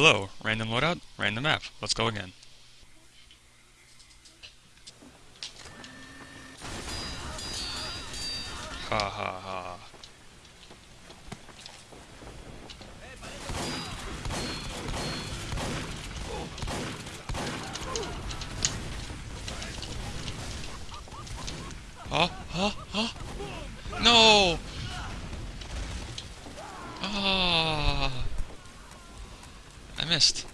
Hello, random loadout, random map. Let's go again. Ha ha ha. Oh, oh, oh! No! Ah! I missed.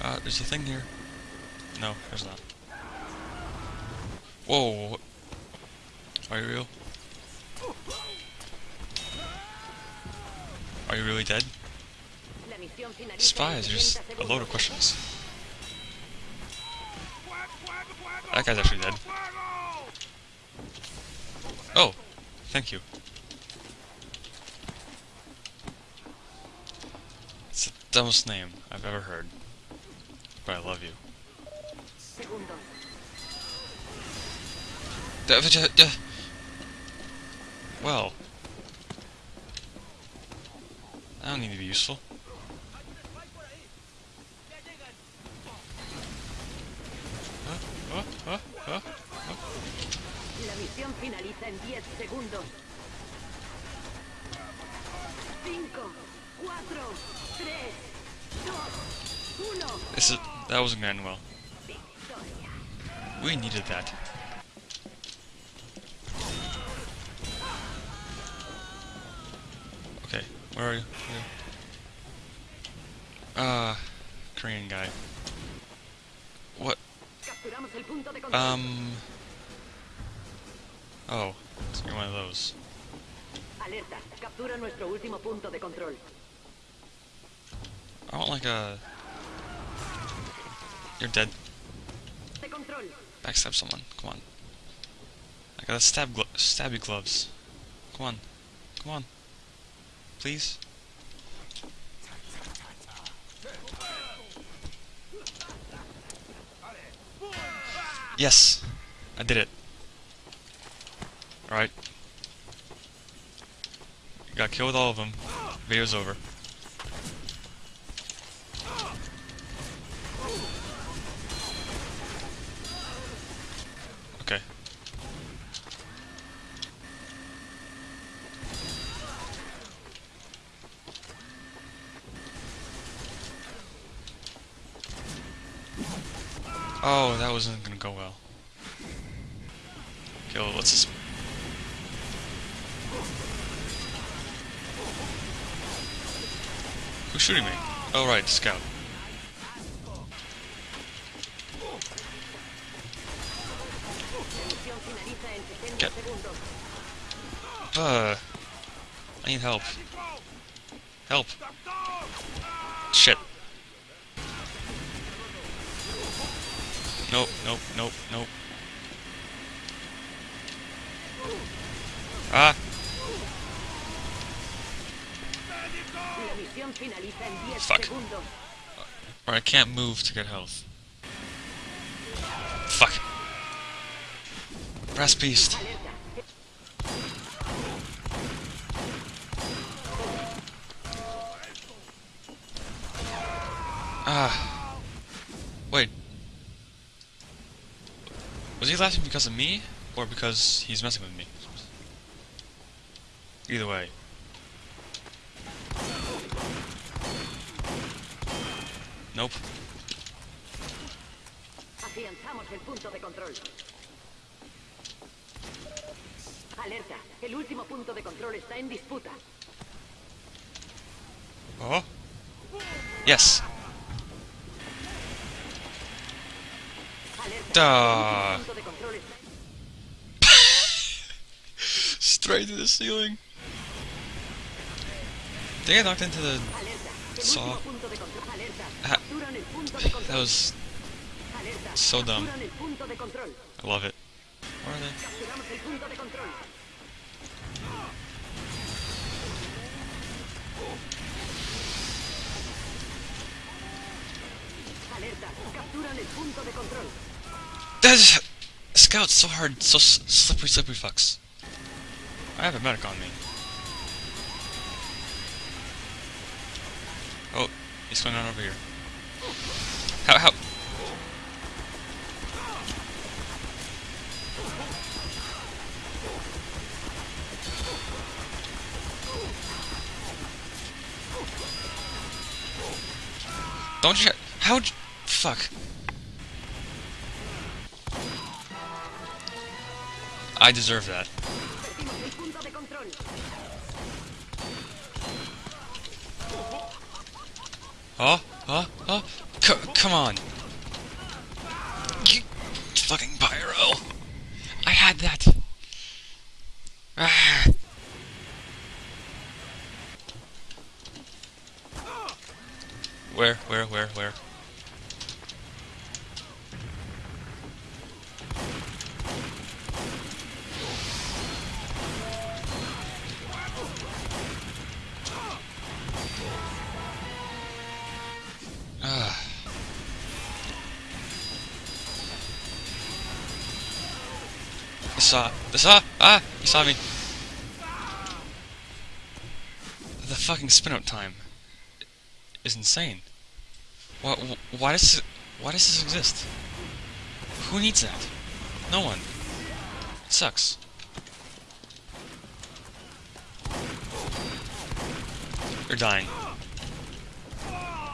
Uh, there's a thing here. No, there's not. Whoa! Are you real? Are you really dead? Spies, there's a load of questions. That guy's actually dead. Oh, thank you. It's the dumbest name I've ever heard. But I love you. Well. I don't need to be useful. Huh? Huh? Huh? Huh? La misión finaliza en 10 segundos. 5, 4, 3, 2, 1. This is that wasn't going well. We needed that. Where are you? Ah, Korean guy. What? Capturamos el punto de control. Um. Oh, you're one of those. Alerta, captura nuestro último punto de control. I want like a. You're dead. Backstab someone. Come on. I got to stab glo stabby gloves. Come on. Come on. Please. Yes! I did it. Alright. Got killed with all of them. Video's over. Oh, that wasn't gonna go well. Okay, well, let's just... Who's shooting me? Oh, right, scout. Misión finaliza en 60 Get-. Uh, I need help. Help. Shit. Nope, nope, nope, nope. Ah, La misión finaliza en 10 Fuck. or I can't move to get health. Fuck. Brass beast. Ah. Wait. Was he laughing because of me? Or because he's messing with me? Either way. Nope. Afianzamos el punto de control. Alerta, el último punto de control está en disputa. Oh. Yes. Duh. straight to the ceiling. They got knocked into the saw. That was so dumb. I love it. Where are they? That is scout so hard, so slippery, slippery fucks. I have a medic on me. Oh, he's going on over here. How, how? Don't you? You- Fuck. I deserve that. Oh, oh, oh. C come on. You fucking pyro. I had that. Ah. Where, where, where, where? He saw. He saw. Ah! He saw me. The fucking spin out time is insane. Why? Why does? Why does this exist? Who needs that? No one. It sucks. You're dying.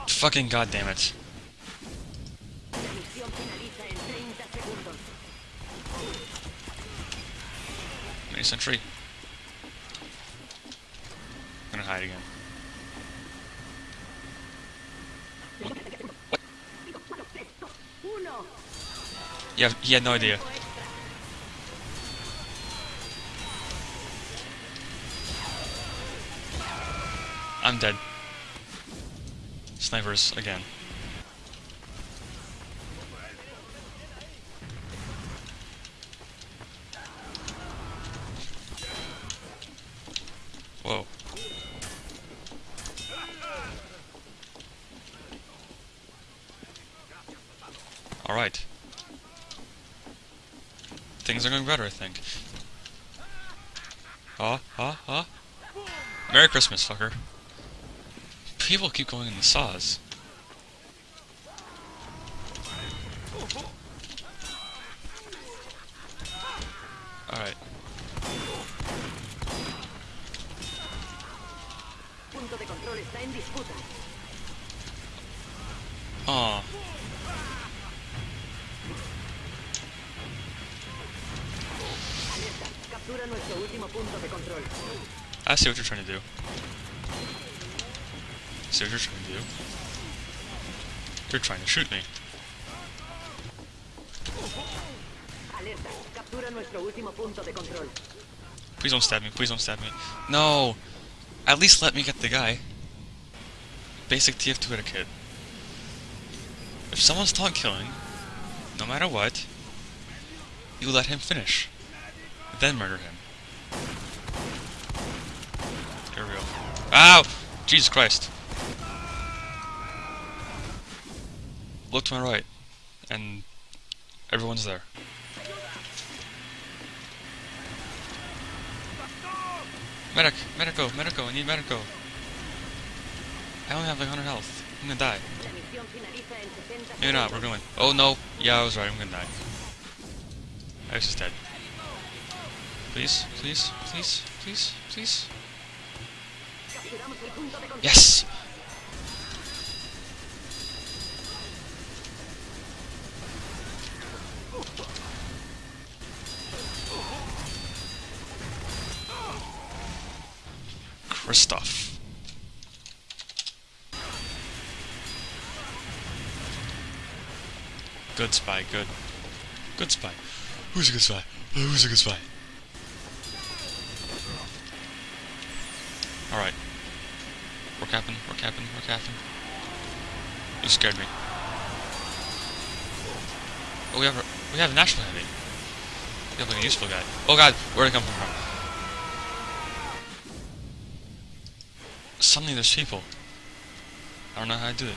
Fucking goddamn it. 20th century. I'm gonna hide again. What? What? Yeah, he had no idea. I'm dead. Snipers again. Things are going better, I think. Huh? Huh? Huh? Merry Christmas, fucker. People keep going in the saws. Alright. Punto. Captura nuestro último punto de control. I see what you're trying to do. I see what you're trying to do. You're trying to shoot me. Alerta. Captura nuestro último punto de control. Please don't stab me. Please don't stab me. No! At least let me get the guy. Basic TF2 etiquette. If someone's taunt killing, no matter what, you let him finish. Then murder him. Here we go. Ow! Jesus Christ. Look to my right, and everyone's there. Medic! Medico! Medico! I need Medico! I only have like 100 health. I'm gonna die. La misión finaliza en 60 Maybe not, we're going. Oh no! Yeah, I was right, I'm gonna die. Iris is dead. Please, please, please, please, please. Capturamos el punto de control. Yes! Kristoff. Good spy, good. Good spy. Who's a good spy? Who's a good spy? Alright. We're capping, we're capping, we're capping. You scared me. Oh, we have a, we have an actual heavy. We have like a useful guy. Oh god, where'd it come from? Suddenly there's people. I don't know how I do it.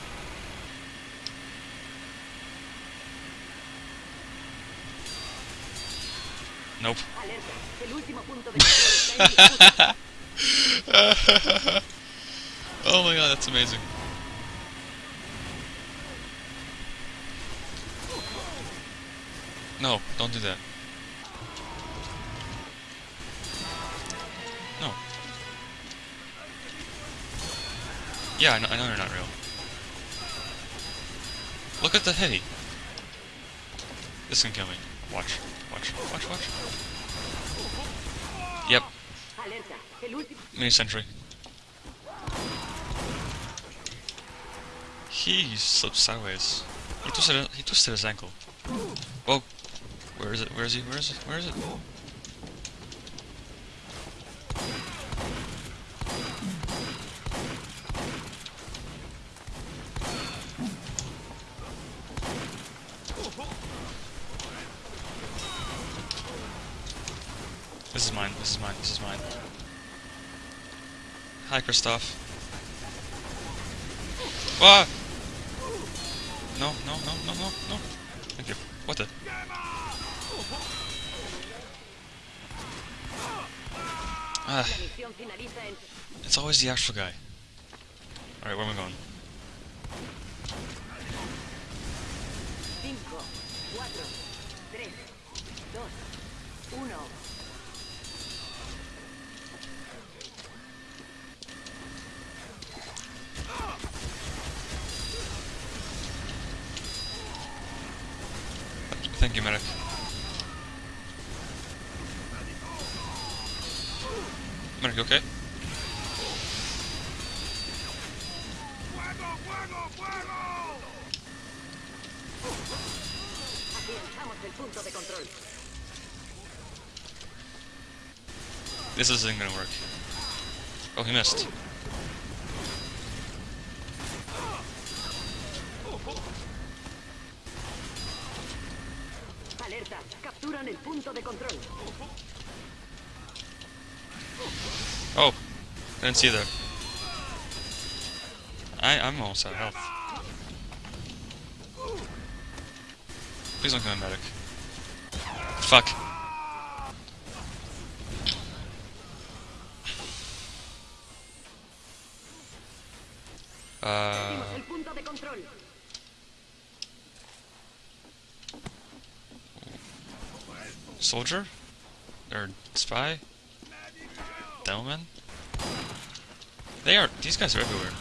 Nope. Oh my god, that's amazing. No, don't do that. No. Yeah, I know, I know you're not real. Look at the heavy. This can kill me. Watch, watch, watch, watch. Yep. Mini sentry. He slipped sideways. He twisted. He twisted his ankle. Whoa! Where is it? Where is he? Where is it? Where is it? This is mine. This is mine. This is mine. Hi, Christoph. Ah! No, no, no, no, no, no. Thank you. What the? Ah, it's always the actual guy. Alright, where am I going? 5, 4, 3, 2, 1. Thank you, medic. You okay? This isn't gonna work. Oh, he missed. Alerta. Capturan el punto de control. Oh, didn't see that. I I'm almost out of health. Please don't kill me, medic. Fuck. Uh, soldier or spy? Devilman? They are. These guys are everywhere.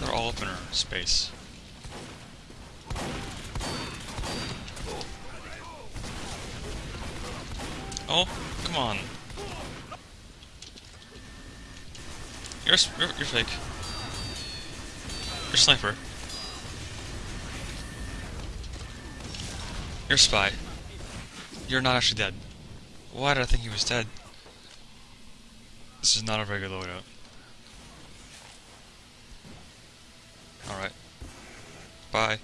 They're all up in our space. Oh, come on. You're, you're, you're fake. You're sniper. You're spy. You're not actually dead. Why did I think he was dead? This is not a good loadout. Alright. Bye.